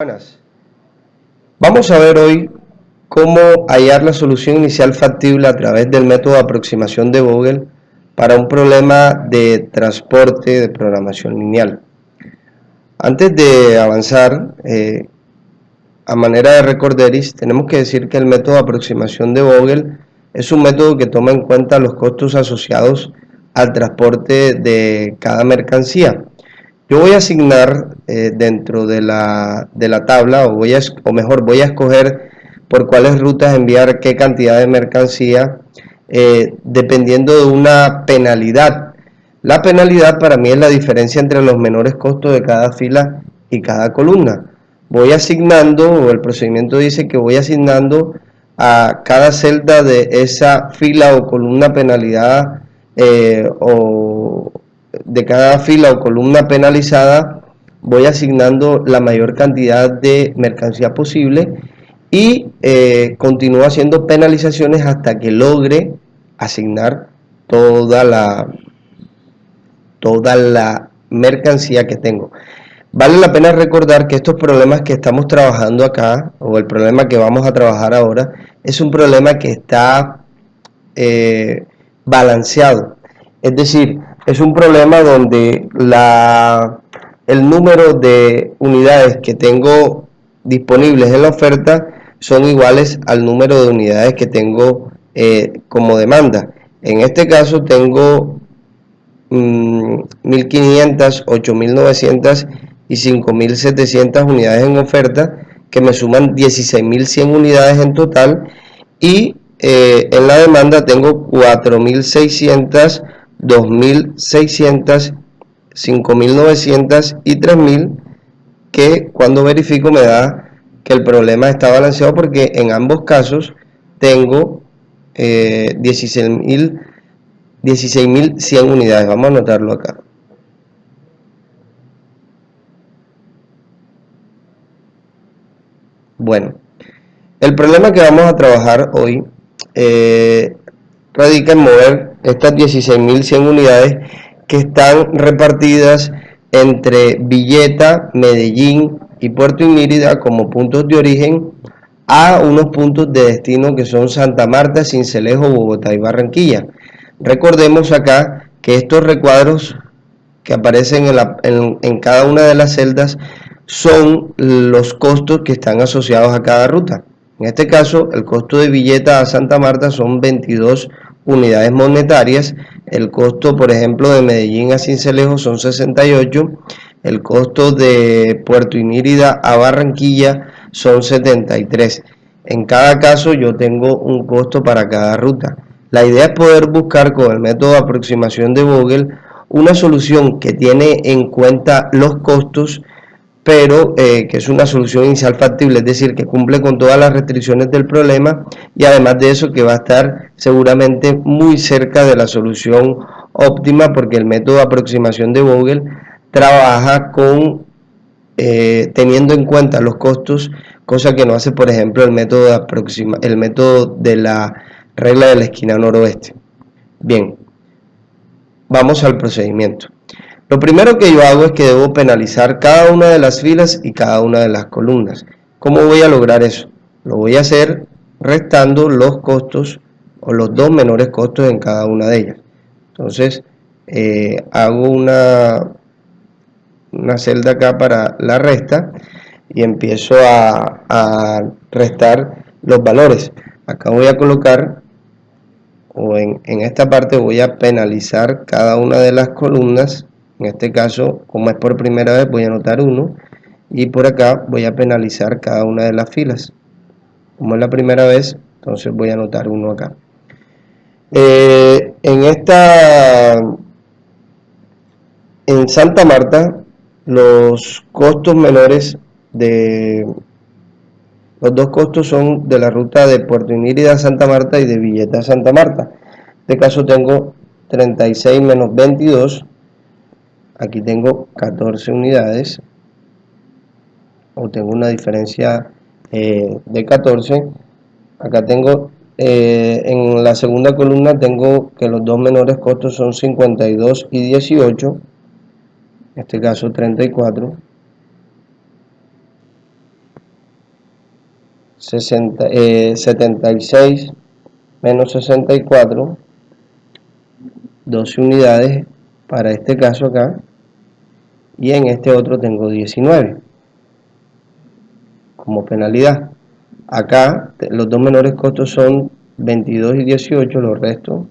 Buenas. Vamos a ver hoy cómo hallar la solución inicial factible a través del método de aproximación de Vogel para un problema de transporte de programación lineal. Antes de avanzar, eh, a manera de recorderis, tenemos que decir que el método de aproximación de Vogel es un método que toma en cuenta los costos asociados al transporte de cada mercancía. Yo voy a asignar eh, dentro de la, de la, tabla, o, voy a, o mejor, voy a escoger por cuáles rutas enviar qué cantidad de mercancía, eh, dependiendo de una penalidad. La penalidad para mí es la diferencia entre los menores costos de cada fila y cada columna. Voy asignando, o el procedimiento dice que voy asignando a cada celda de esa fila o columna penalidad eh, o de cada fila o columna penalizada voy asignando la mayor cantidad de mercancía posible y eh, continúo haciendo penalizaciones hasta que logre asignar toda la toda la mercancía que tengo. Vale la pena recordar que estos problemas que estamos trabajando acá o el problema que vamos a trabajar ahora es un problema que está eh, balanceado. Es decir es un problema donde la, el número de unidades que tengo disponibles en la oferta son iguales al número de unidades que tengo eh, como demanda. En este caso tengo 1500, mm, 8900 y 5700 unidades en oferta que me suman 16.100 unidades en total y eh, en la demanda tengo 4600 2.600, 5.900 y 3.000 que cuando verifico me da que el problema está balanceado porque en ambos casos tengo eh, 16.100 16 unidades. Vamos a anotarlo acá. Bueno, el problema que vamos a trabajar hoy eh, radica en mover estas 16.100 unidades que están repartidas entre Villeta, Medellín y Puerto Inírida como puntos de origen a unos puntos de destino que son Santa Marta, Cincelejo, Bogotá y Barranquilla. Recordemos acá que estos recuadros que aparecen en, cada una de las celdas son los costos que están asociados a cada ruta. En este caso, el costo de Villeta a Santa Marta son 22 unidades monetarias. El costo, por ejemplo, de Medellín a Cincelejo son 68. El costo de Puerto Inírida a Barranquilla son 73. En cada caso yo tengo un costo para cada ruta. La idea es poder buscar con el método de aproximación de Google una solución que tiene en cuenta los costos pero eh, que es una solución inicial factible, es decir, que cumple con todas las restricciones del problema y además de eso que va a estar seguramente muy cerca de la solución óptima porque el método de aproximación de Google trabaja con eh, teniendo en cuenta los costos, cosa que no hace por ejemplo el método de aproxima, el método de la regla de la esquina noroeste. Bien, vamos al procedimiento. Lo primero que yo hago es que debo penalizar cada una de las filas y cada una de las columnas. ¿Cómo voy a lograr eso? Lo voy a hacer restando los costos o los dos menores costos en cada una de ellas. Entonces, eh, hago una, una celda acá para la resta y empiezo a, a restar los valores. Acá voy a colocar, o en, en esta parte voy a penalizar cada una de las columnas en este caso, como es por primera vez, voy a anotar 1 y por acá voy a penalizar cada una de las filas. Como es la primera vez, entonces voy a anotar 1 acá. Eh, en esta, en Santa Marta, los costos menores de los dos costos son de la ruta de Puerto Inírida a Santa Marta y de Villeta a Santa Marta. En este caso tengo 36 menos 22 aquí tengo 14 unidades o tengo una diferencia eh, de 14 acá tengo eh, en la segunda columna tengo que los dos menores costos son 52 y 18 en este caso 34 60, 76 menos 64, 12 unidades para este caso acá, y en este otro tengo 19 como penalidad. Acá los dos menores costos son 22 y 18, los restos.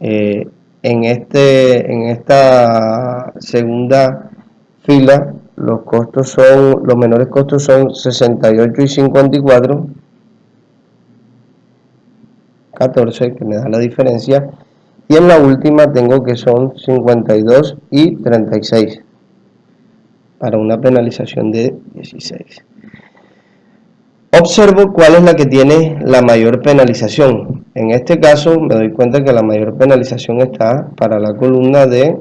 Eh, en, este, en esta segunda fila los costos son los menores costos son 68 y 54 14 que me da la diferencia y en la última tengo que son 52 y 36 para una penalización de 16 observo cuál es la que tiene la mayor penalización. En este caso me doy cuenta que la mayor penalización está para la columna de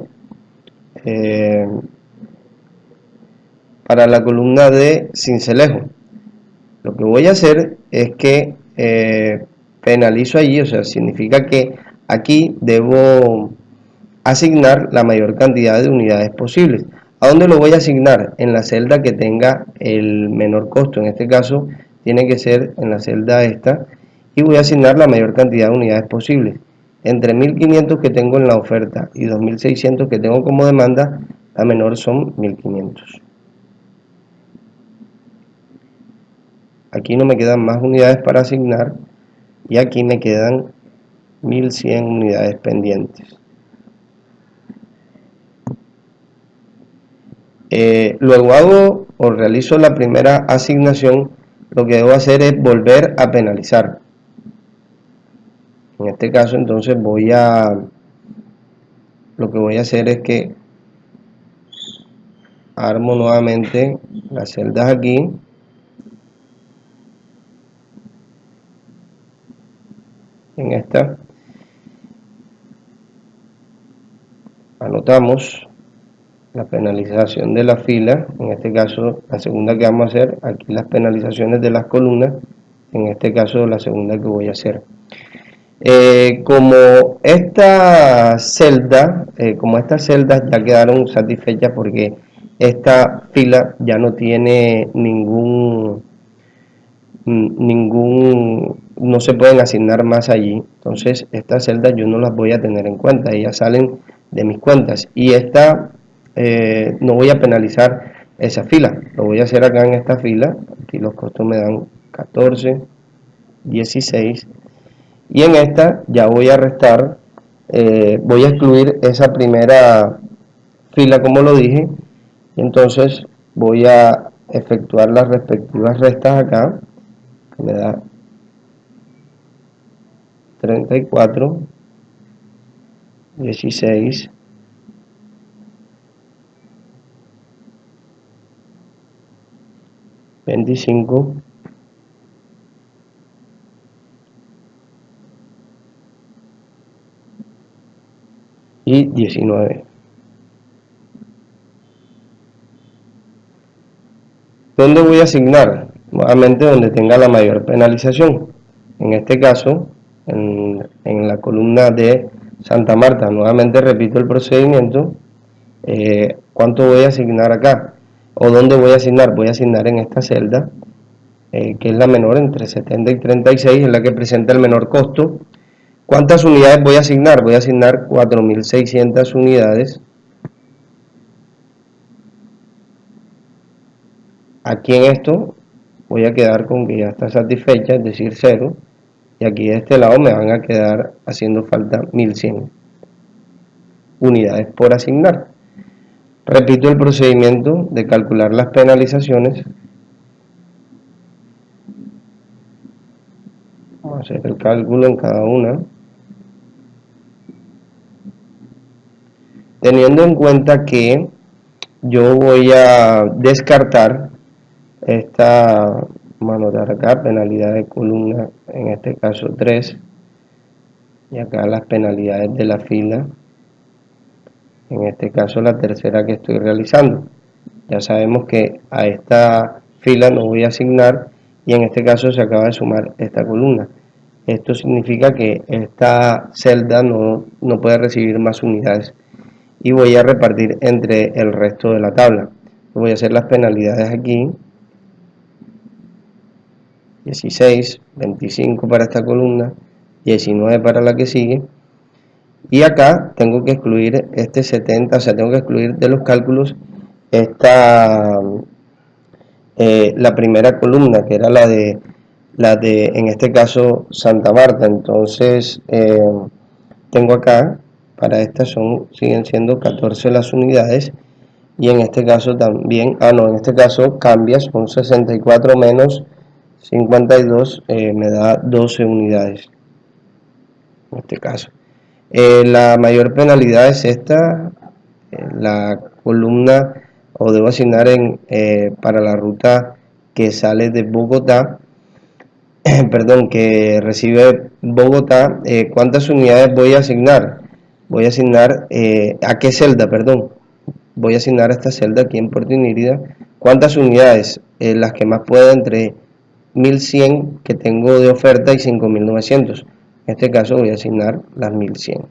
eh, para la columna de cincelejo. Lo que voy a hacer es que eh, penalizo allí, o sea, significa que aquí debo asignar la mayor cantidad de unidades posibles. ¿A dónde lo voy a asignar? En la celda que tenga el menor costo. En este caso tiene que ser en la celda esta. Y voy a asignar la mayor cantidad de unidades posibles. Entre 1500 que tengo en la oferta y 2600 que tengo como demanda, la menor son 1500. aquí no me quedan más unidades para asignar y aquí me quedan 1100 unidades pendientes. Eh, luego hago o realizo la primera asignación. Lo que debo hacer es volver a penalizar. En este caso entonces voy a lo que voy a hacer es que armo nuevamente las celdas aquí. En esta la penalización de la fila en este caso la segunda que vamos a hacer aquí las penalizaciones de las columnas en este caso la segunda que voy a hacer. Eh, como esta celda eh, como estas celdas ya quedaron satisfechas porque esta fila ya no tiene ningún ningún no se pueden asignar más allí. Entonces estas celdas yo no las voy a tener en cuenta. Ellas salen de mis cuentas. Y esta eh, no voy a penalizar esa fila. Lo voy a hacer acá en esta fila. Aquí los costos me dan 14 16 y en esta ya voy a restar eh, voy a excluir esa primera fila como lo dije. Y entonces voy a efectuar las respectivas restas acá me da 34, 16, veinticinco y 19. ¿Dónde voy a asignar? Nuevamente donde tenga la mayor penalización. En este caso, en, la columna de Santa Marta. Nuevamente repito el procedimiento. Eh, ¿Cuánto voy a asignar acá? ¿O dónde voy a asignar? Voy a asignar en esta celda, eh, que es la menor, entre 70 y 36, es la que presenta el menor costo. ¿Cuántas unidades voy a asignar? Voy a asignar 4.600 unidades. Aquí en esto voy a quedar con que ya está satisfecha, es decir, 0 y aquí de este lado me van a quedar haciendo falta 1100 unidades por asignar. Repito el procedimiento de calcular las penalizaciones. Vamos a hacer el cálculo en cada una. Teniendo en cuenta que yo voy a descartar esta a anotar acá penalidad de columna en este caso 3 y acá las penalidades de la fila en este caso la tercera que estoy realizando. Ya sabemos que a esta fila no voy a asignar y en este caso se acaba de sumar esta columna. Esto significa que esta celda no, no puede recibir más unidades y voy a repartir entre el resto de la tabla. Voy a hacer las penalidades aquí 16, 25 para esta columna, 19 para la que sigue, y acá tengo que excluir este 70, o sea, tengo que excluir de los cálculos esta, eh, la primera columna, que era la de, la de, en este caso, Santa Marta. Entonces, eh, tengo acá, para esta son, siguen siendo 14 las unidades, y en este caso también, ah no, en este caso cambia, son 64 menos 52, eh, me da 12 unidades, en este caso. la mayor penalidad es esta, la columna o debo asignar en, eh, para la ruta que sale de Bogotá, perdón, que recibe Bogotá, eh, ¿cuántas unidades voy a asignar? Voy a asignar, eh, ¿a qué celda, perdón? Voy a asignar a esta celda aquí en Puerto Inírida, ¿cuántas unidades? las que más pueda entre 1100 que tengo de oferta y 5900. En este caso voy a asignar las 1100.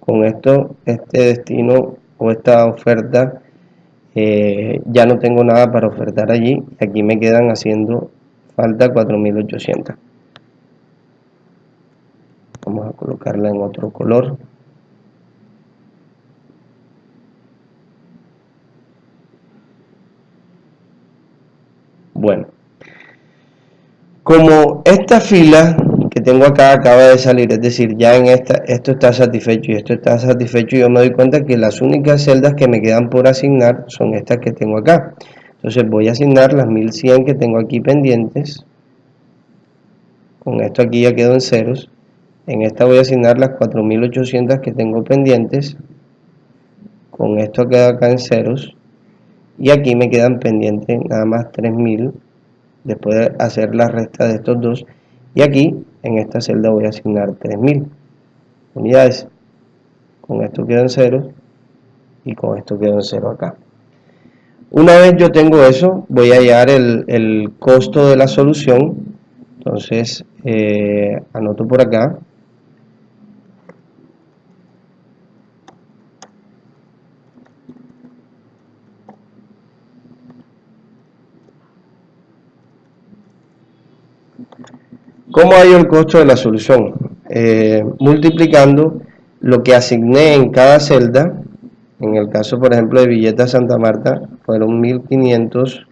Con esto, este destino o esta oferta eh, ya no tengo nada para ofertar allí aquí me quedan haciendo falta 4800 vamos a colocarla en otro color bueno como esta fila tengo acá acaba de salir, es decir, ya en esta, esto está satisfecho y esto está satisfecho yo me doy cuenta que las únicas celdas que me quedan por asignar son estas que tengo acá. Entonces voy a asignar las 1100 que tengo aquí pendientes. Con esto aquí ya quedo en ceros. En esta voy a asignar las 4800 que tengo pendientes. Con esto queda acá en ceros. Y aquí me quedan pendientes nada más 3000 después de hacer la resta de estos dos. Y aquí en esta celda voy a asignar 3000 unidades. Con esto quedo en cero y con esto quedo en cero acá. Una vez yo tengo eso voy a hallar el, costo de la solución. Entonces eh, anoto por acá ¿Cómo hay el costo de la solución? Eh, multiplicando lo que asigné en cada celda, en el caso por ejemplo de Villeta Santa Marta, fueron 1500,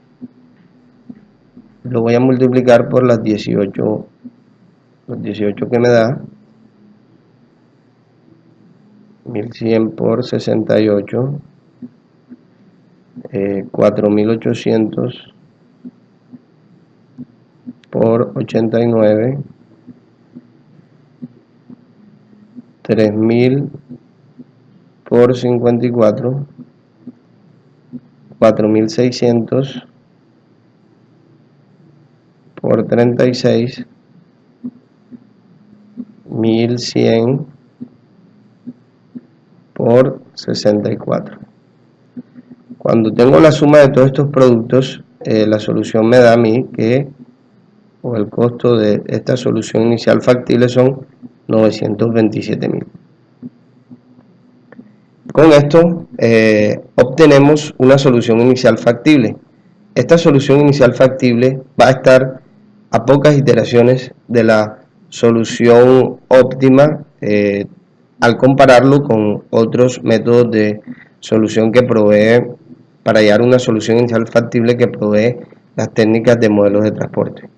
lo voy a multiplicar por las 18, los 18 que me da, 1100 por 68, 4800 por 89 3000 por 54 4600 por 36 1100 por 64 cuando tengo la suma de todos estos productos eh, la solución me da a mí que o el costo de esta solución inicial factible son 927 mil. Con esto eh, obtenemos una solución inicial factible. Esta solución inicial factible va a estar a pocas iteraciones de la solución óptima eh, al compararlo con otros métodos de solución que provee para hallar una solución inicial factible que provee las técnicas de modelos de transporte.